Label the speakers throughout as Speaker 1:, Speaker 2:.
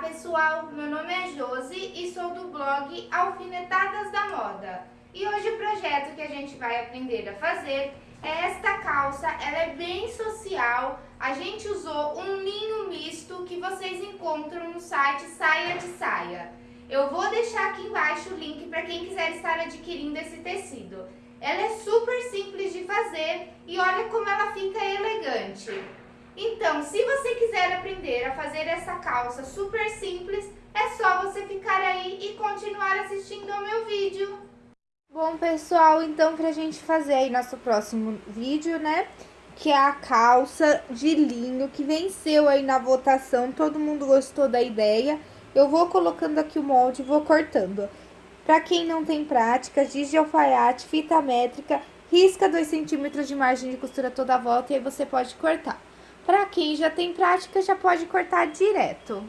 Speaker 1: pessoal, meu nome é Josi e sou do blog Alfinetadas da Moda. E hoje o projeto que a gente vai aprender a fazer é esta calça, ela é bem social. A gente usou um linho misto que vocês encontram no site Saia de Saia. Eu vou deixar aqui embaixo o link para quem quiser estar adquirindo esse tecido. Ela é super simples de fazer e olha como ela fica elegante. Então, se você quiser aprender a fazer essa calça super simples, é só você ficar aí e continuar assistindo ao meu vídeo. Bom, pessoal, então pra gente fazer aí nosso próximo vídeo, né? Que é a calça de linho que venceu aí na votação, todo mundo gostou da ideia. Eu vou colocando aqui o molde e vou cortando. Pra quem não tem prática, giz de alfaiate, fita métrica, risca 2 centímetros de margem de costura toda a volta e aí você pode cortar. Para quem já tem prática, já pode cortar direto.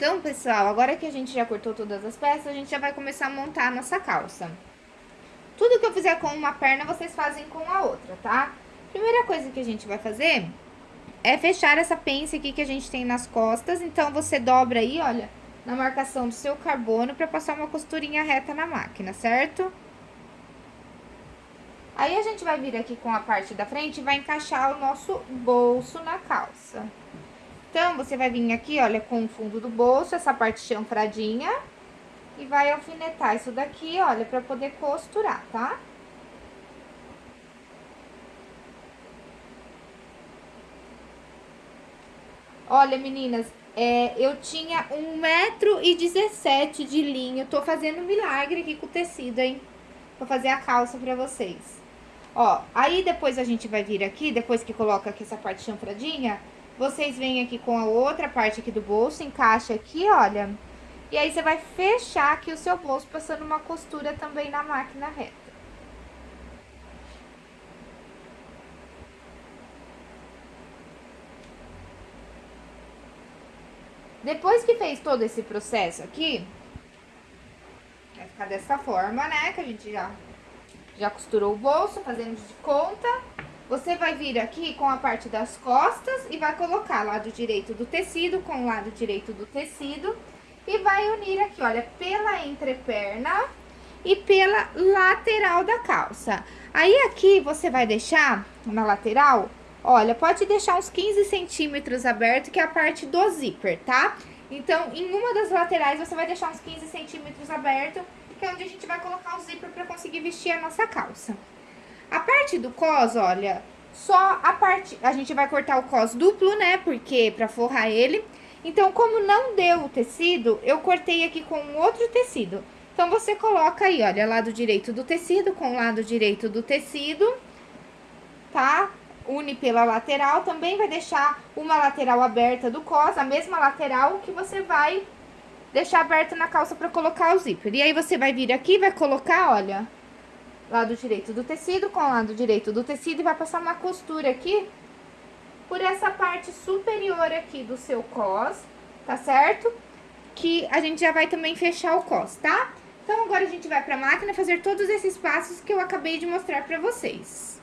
Speaker 1: Então, pessoal, agora que a gente já cortou todas as peças, a gente já vai começar a montar a nossa calça. Tudo que eu fizer com uma perna, vocês fazem com a outra, tá? Primeira coisa que a gente vai fazer é fechar essa pence aqui que a gente tem nas costas. Então, você dobra aí, olha, na marcação do seu carbono pra passar uma costurinha reta na máquina, certo? Aí, a gente vai vir aqui com a parte da frente e vai encaixar o nosso bolso na calça. Então, você vai vir aqui, olha, com o fundo do bolso, essa parte chanfradinha. E vai alfinetar isso daqui, olha, pra poder costurar, tá? Olha, meninas, é, eu tinha 1,17m de linho. Tô fazendo milagre aqui com o tecido, hein? Vou fazer a calça pra vocês. Ó, aí depois a gente vai vir aqui, depois que coloca aqui essa parte chanfradinha, vocês vêm aqui com a outra parte aqui do bolso, encaixa aqui, olha. E aí, você vai fechar aqui o seu bolso, passando uma costura também na máquina reta. Depois que fez todo esse processo aqui, vai ficar dessa forma, né? Que a gente já, já costurou o bolso, fazendo de conta. Você vai vir aqui com a parte das costas e vai colocar lado direito do tecido com o lado direito do tecido. E vai unir aqui, olha, pela entreperna e pela lateral da calça. Aí aqui você vai deixar na lateral, olha, pode deixar uns 15 centímetros aberto, que é a parte do zíper, tá? Então, em uma das laterais você vai deixar uns 15 centímetros aberto, que é onde a gente vai colocar o zíper pra conseguir vestir a nossa calça. Parte do cos, olha, só a parte... A gente vai cortar o cos duplo, né? Porque pra forrar ele. Então, como não deu o tecido, eu cortei aqui com outro tecido. Então, você coloca aí, olha, lado direito do tecido com lado direito do tecido, tá? Une pela lateral, também vai deixar uma lateral aberta do cos, a mesma lateral que você vai deixar aberta na calça pra colocar o zíper. E aí, você vai vir aqui, vai colocar, olha, lado direito do tecido com o lado direito do tecido e vai passar uma costura aqui por essa parte superior aqui do seu cos, tá certo? Que a gente já vai também fechar o cos, tá? Então, agora a gente vai pra máquina fazer todos esses passos que eu acabei de mostrar pra vocês.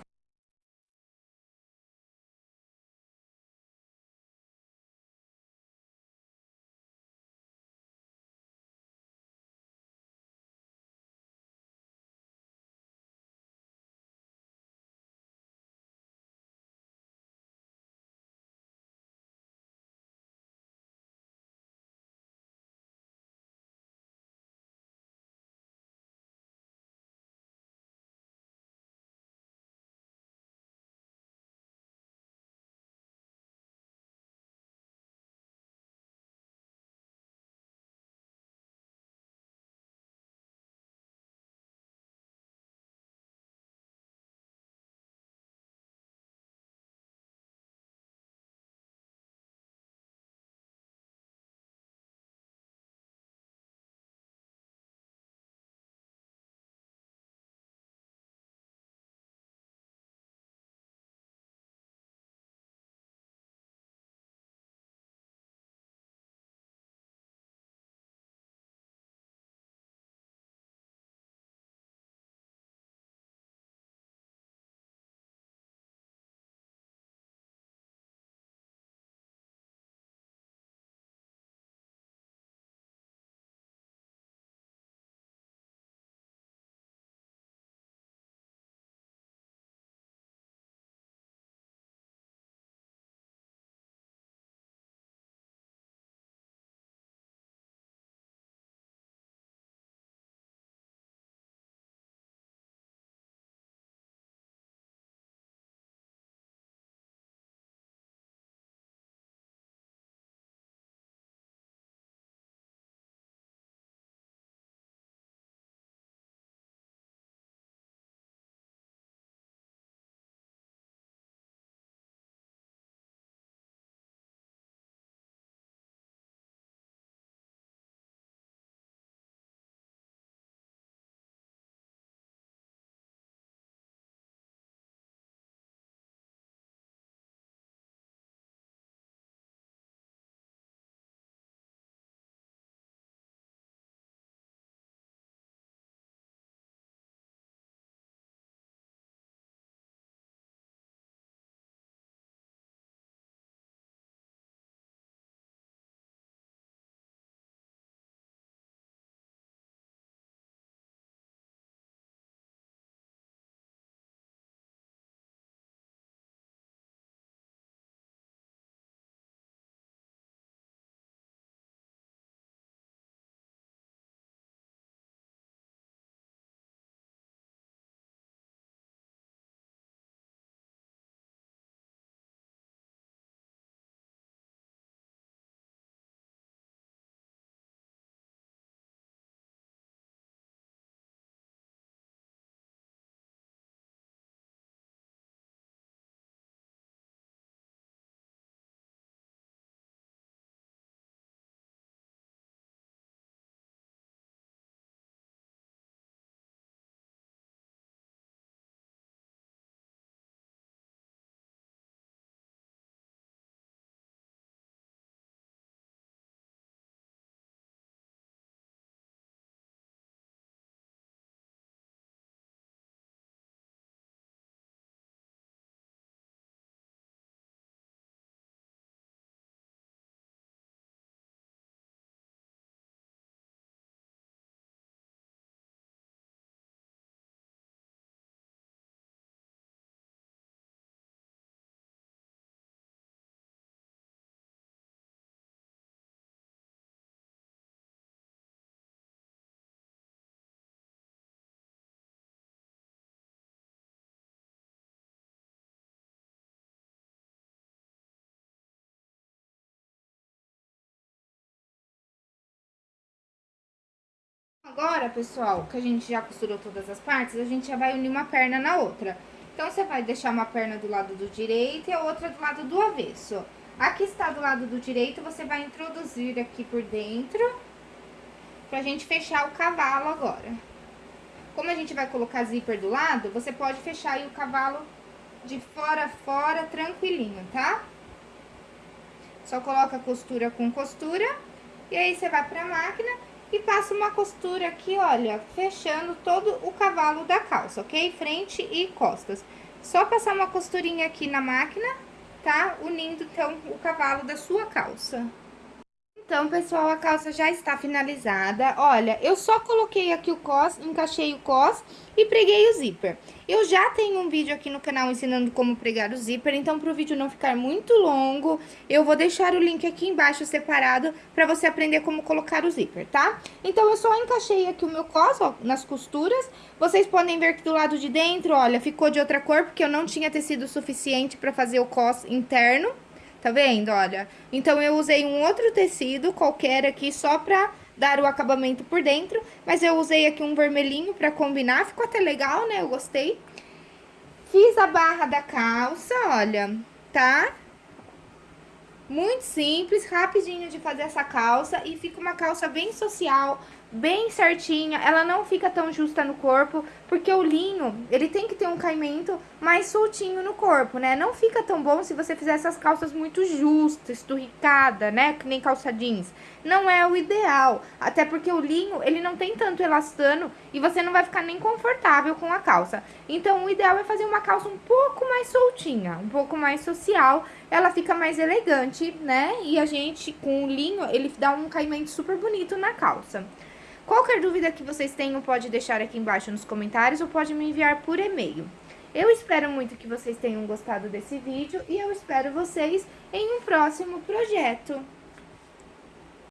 Speaker 1: Agora, pessoal, que a gente já costurou todas as partes, a gente já vai unir uma perna na outra. Então, você vai deixar uma perna do lado do direito e a outra do lado do avesso. A que está do lado do direito, você vai introduzir aqui por dentro, pra gente fechar o cavalo agora. Como a gente vai colocar zíper do lado, você pode fechar aí o cavalo de fora a fora, tranquilinho, tá? Só coloca costura com costura, e aí você vai pra máquina e passa uma costura aqui, olha, fechando todo o cavalo da calça, ok? Frente e costas. Só passar uma costurinha aqui na máquina, tá? Unindo, então, o cavalo da sua calça. Então, pessoal, a calça já está finalizada. Olha, eu só coloquei aqui o cos, encaixei o cos e preguei o zíper. Eu já tenho um vídeo aqui no canal ensinando como pregar o zíper, então para o vídeo não ficar muito longo, eu vou deixar o link aqui embaixo separado para você aprender como colocar o zíper, tá? Então, eu só encaixei aqui o meu cos, ó, nas costuras. Vocês podem ver que do lado de dentro, olha, ficou de outra cor, porque eu não tinha tecido suficiente para fazer o cos interno. Tá vendo? Olha, então eu usei um outro tecido qualquer aqui só pra dar o acabamento por dentro, mas eu usei aqui um vermelhinho pra combinar, ficou até legal, né? Eu gostei. Fiz a barra da calça, olha, tá? Muito simples, rapidinho de fazer essa calça e fica uma calça bem social, bem certinha, ela não fica tão justa no corpo, porque o linho, ele tem que ter um caimento mais soltinho no corpo, né? Não fica tão bom se você fizer essas calças muito justas, esturricada, né? Que nem calça jeans. Não é o ideal, até porque o linho, ele não tem tanto elastano e você não vai ficar nem confortável com a calça. Então, o ideal é fazer uma calça um pouco mais soltinha, um pouco mais social, ela fica mais elegante, né? E a gente, com o linho, ele dá um caimento super bonito na calça. Qualquer dúvida que vocês tenham, pode deixar aqui embaixo nos comentários ou pode me enviar por e-mail. Eu espero muito que vocês tenham gostado desse vídeo e eu espero vocês em um próximo projeto.